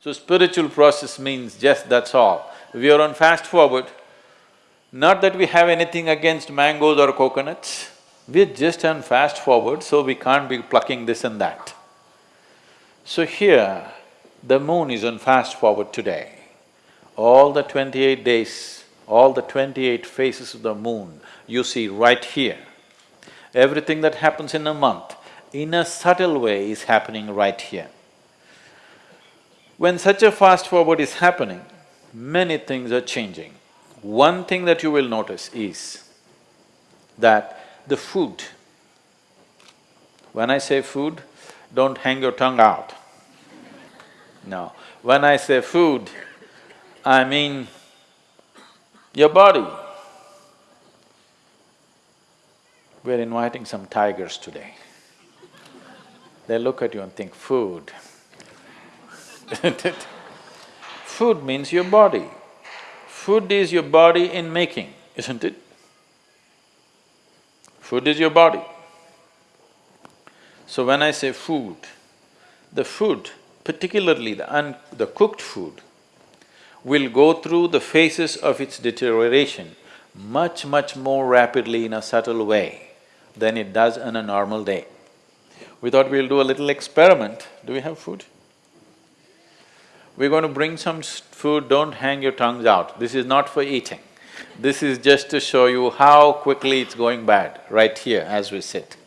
So spiritual process means just that's all. We are on fast forward, not that we have anything against mangoes or coconuts, we're just on fast forward, so we can't be plucking this and that. So here, the moon is on fast forward today. All the twenty-eight days, all the twenty-eight phases of the moon, you see right here. Everything that happens in a month, in a subtle way, is happening right here. When such a fast forward is happening, many things are changing. One thing that you will notice is that the food, when I say food, don't hang your tongue out. No, when I say food, I mean your body. We're inviting some tigers today. They look at you and think, food. Food means your body. Food is your body in making, isn't it? Food is your body. So when I say food, the food, particularly the un… the cooked food, will go through the phases of its deterioration much, much more rapidly in a subtle way than it does on a normal day. We thought we'll do a little experiment. Do we have food? We're going to bring some food, don't hang your tongues out. This is not for eating. This is just to show you how quickly it's going bad, right here as we sit.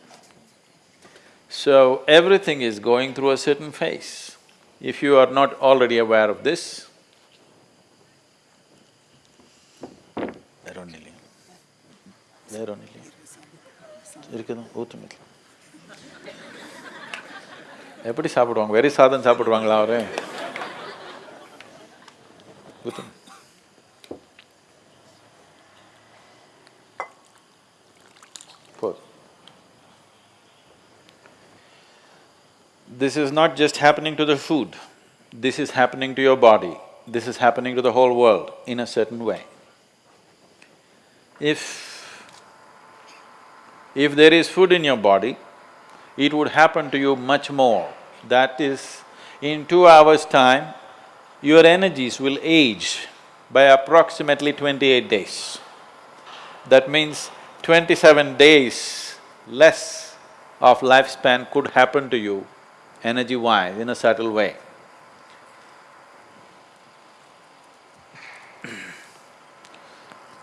So, everything is going through a certain phase. If you are not already aware of this, வேறொன்னில்லையா வேறொன்னில்லையா இருக்குதா ஊற்றுமில்ல எப்படி சாப்பிடுவாங்க வெறி சாதம் சாப்பிடுவாங்களா அவரு Good. This is not just happening to the food, this is happening to your body, this is happening to the whole world in a certain way. If… if there is food in your body, it would happen to you much more. That is, in two hours' time, your energies will age by approximately twenty-eight days. That means twenty-seven days less of lifespan could happen to you energy-wise in a subtle way.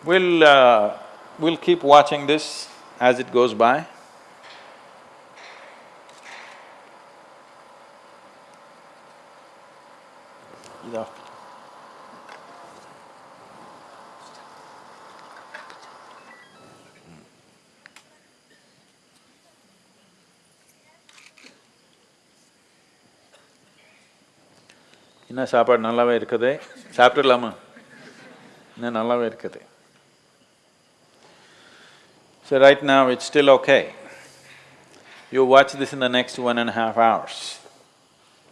We'll… Uh, we'll keep watching this as it goes by. என்ன சாப்பாடு நல்லாவே இருக்குது சாப்பிட்டுடலாமா இன்னும் நல்லாவே இருக்குது So right now it's still okay. You watch this in the next one and a half hours.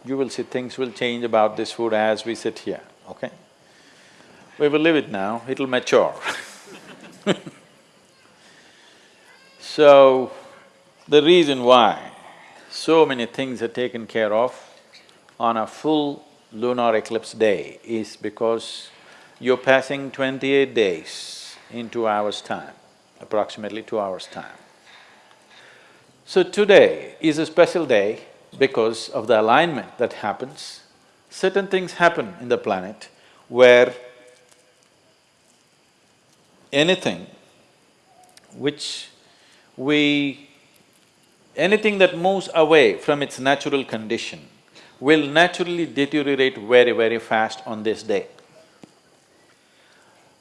You will see things will change about this food as we sit here, okay? We will leave it now, it'll mature So, the reason why so many things are taken care of on a full lunar eclipse day is because you're passing twenty-eight days in two hours' time, approximately two hours' time. So today is a special day because of the alignment that happens. Certain things happen in the planet where anything which we… anything that moves away from its natural condition will naturally deteriorate very, very fast on this day.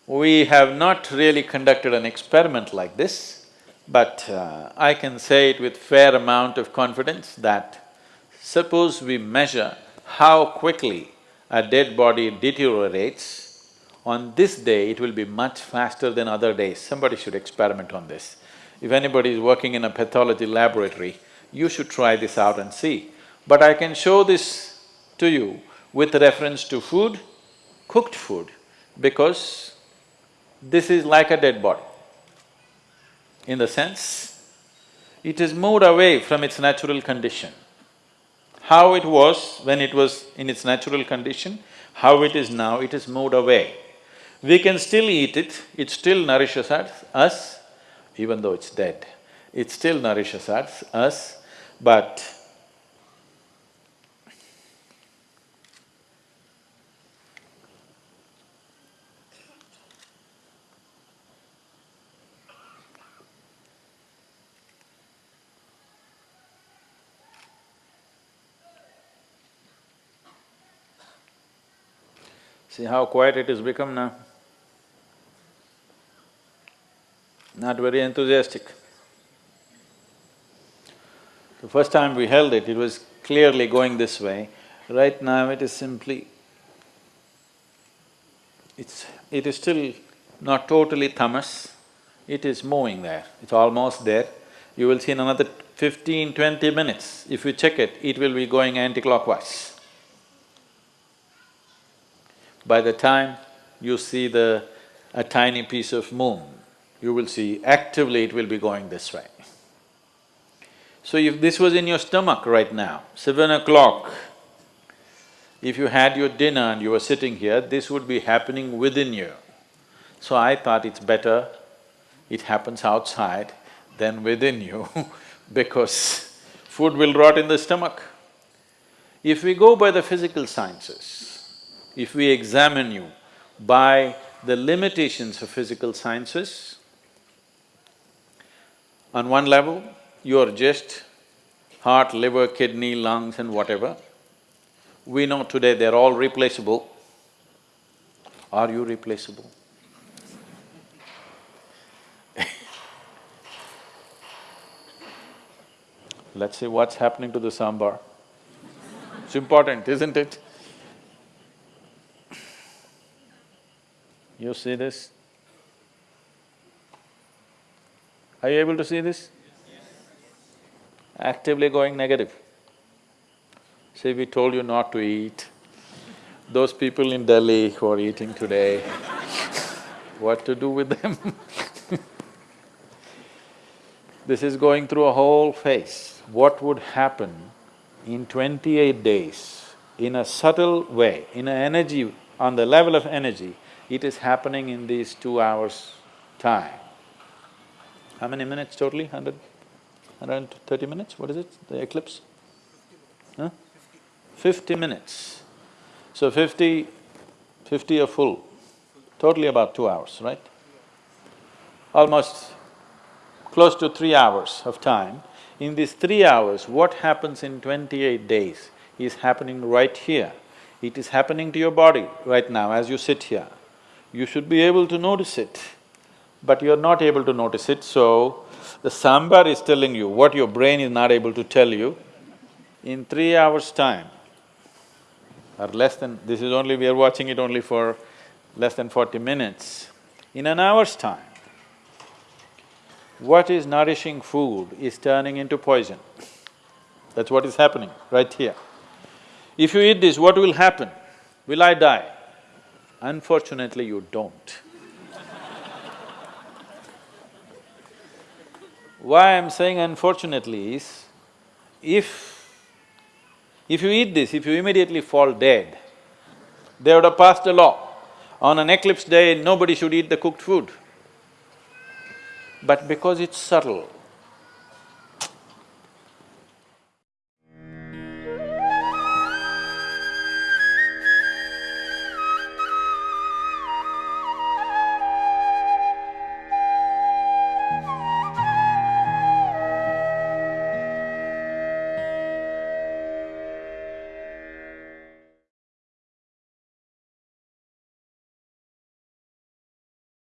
We have not really conducted an experiment like this, but uh, I can say it with fair amount of confidence that suppose we measure how quickly a dead body deteriorates, on this day it will be much faster than other days. Somebody should experiment on this. If anybody is working in a pathology laboratory, you should try this out and see. But I can show this to you with reference to food, cooked food, because this is like a dead body. In the sense, it has moved away from its natural condition. how it was when it was in its natural condition, how it is now, it has moved away. We can still eat it, it still nourishes us, even though it's dead. It still nourishes us, us, but See how quiet it has become now? Not very enthusiastic. The first time we held it, it was clearly going this way. Right now it is simply… It's… it is still not totally tamas, it is moving there, it's almost there. You will see in another fifteen, twenty minutes, if you check it, it will be going anti-clockwise. By the time you see the… a tiny piece of moon, you will see actively it will be going this way. So if this was in your stomach right now, seven o'clock, if you had your dinner and you were sitting here, this would be happening within you. So I thought it's better it happens outside than within you because food will rot in the stomach. If we go by the physical sciences, if we examine you by the limitations of physical sciences, on one level, you're just heart, liver, kidney, lungs and whatever. We know today they're all replaceable. Are you replaceable? Let's see what's happening to the sambar. It's important, isn't it? You see this? Are you able to see this? Actively going negative. See, we told you not to eat. Those people in Delhi who are eating today, what to do with them This is going through a whole phase. What would happen in twenty-eight days, in a subtle way, in an energy, on the level of energy, it is happening in these two hours' time. How many minutes totally? Hundred… hundred thirty minutes? What is it, the eclipse? Huh? Fifty minutes. So fifty… fifty are full, totally about two hours, right? Almost close to three hours of time. In these three hours, what happens in twenty-eight days is happening right here. It is happening to your body right now as you sit here you should be able to notice it, but you're not able to notice it, so the sambar is telling you what your brain is not able to tell you. In three hours' time, or less than… this is only… we are watching it only for less than forty minutes. In an hour's time, what is nourishing food is turning into poison. That's what is happening right here. If you eat this, what will happen? Will I die? Unfortunately, you don't. Why I'm saying unfortunately is, if… if you eat this, if you immediately fall dead, they would have passed a law, on an eclipse day, nobody should eat the cooked food. But because it's subtle,